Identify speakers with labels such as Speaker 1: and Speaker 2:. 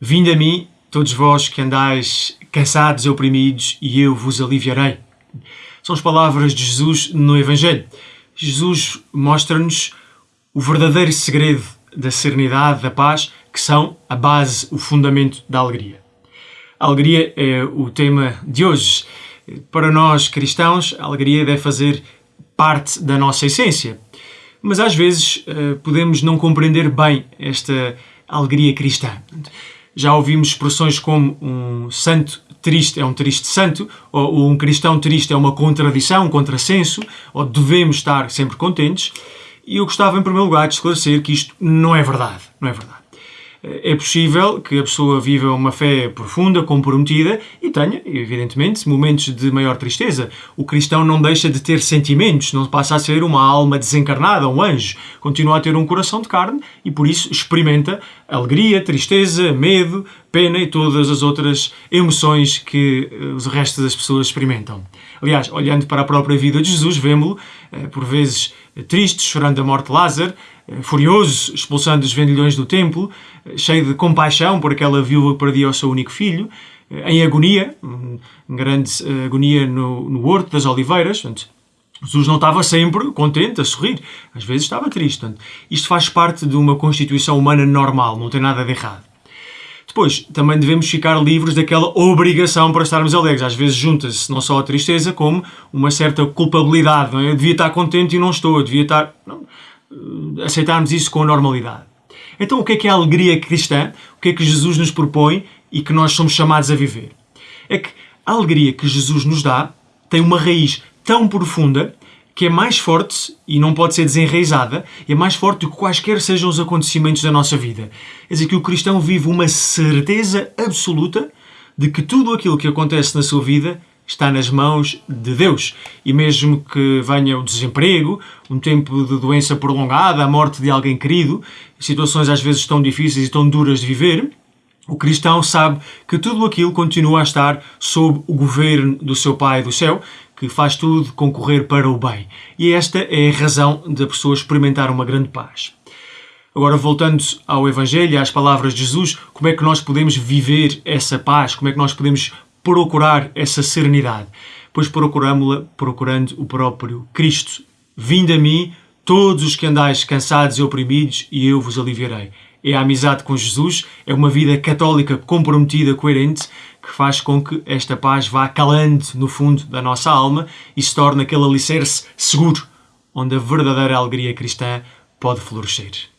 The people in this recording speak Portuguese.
Speaker 1: Vinde a mim, todos vós que andais cansados e oprimidos, e eu vos aliviarei. São as palavras de Jesus no Evangelho. Jesus mostra-nos o verdadeiro segredo da serenidade, da paz, que são a base, o fundamento da alegria. A alegria é o tema de hoje. Para nós cristãos, a alegria deve fazer parte da nossa essência. Mas às vezes eh, podemos não compreender bem esta alegria cristã. Já ouvimos expressões como um santo triste é um triste santo, ou um cristão triste é uma contradição, um contrassenso, ou devemos estar sempre contentes. E eu gostava, em primeiro lugar, de esclarecer que isto não é verdade. Não é verdade. É possível que a pessoa viva uma fé profunda, comprometida e tenha, evidentemente, momentos de maior tristeza. O cristão não deixa de ter sentimentos, não passa a ser uma alma desencarnada, um anjo. Continua a ter um coração de carne e, por isso, experimenta alegria, tristeza, medo, pena e todas as outras emoções que eh, os restos das pessoas experimentam. Aliás, olhando para a própria vida de Jesus, vemos-lo, eh, por vezes, triste, chorando a morte de Lázaro, eh, furioso, expulsando os vendilhões do templo, eh, cheio de compaixão por aquela viúva que perdia o seu único filho, eh, em agonia, grande agonia no, no Horto das Oliveiras. Portanto, Jesus não estava sempre contente, a sorrir, às vezes estava triste. Portanto, isto faz parte de uma constituição humana normal, não tem nada de errado. Depois, também devemos ficar livres daquela obrigação para estarmos alegres. Às vezes junta-se não só a tristeza, como uma certa culpabilidade. Não é? Eu devia estar contente e não estou, eu devia estar... Não eh, aceitarmos isso com normalidade. Então, o que é que é a alegria cristã? O que é que Jesus nos propõe e que nós somos chamados a viver? É que a alegria que Jesus nos dá tem uma raiz tão profunda que é mais forte e não pode ser desenraizada, é mais forte do que quaisquer sejam os acontecimentos da nossa vida. É dizer, que o cristão vive uma certeza absoluta de que tudo aquilo que acontece na sua vida está nas mãos de Deus. E mesmo que venha o desemprego, um tempo de doença prolongada, a morte de alguém querido, situações às vezes tão difíceis e tão duras de viver, o cristão sabe que tudo aquilo continua a estar sob o governo do seu Pai do céu, que faz tudo concorrer para o bem. E esta é a razão da pessoa experimentar uma grande paz. Agora, voltando ao Evangelho, às palavras de Jesus, como é que nós podemos viver essa paz? Como é que nós podemos procurar essa serenidade? Pois procuramos-la procurando o próprio Cristo. Vinde a mim, todos os que andais cansados e oprimidos, e eu vos aliviarei. É a amizade com Jesus, é uma vida católica comprometida, coerente, que faz com que esta paz vá calando no fundo da nossa alma e se torne aquele alicerce seguro onde a verdadeira alegria cristã pode florescer.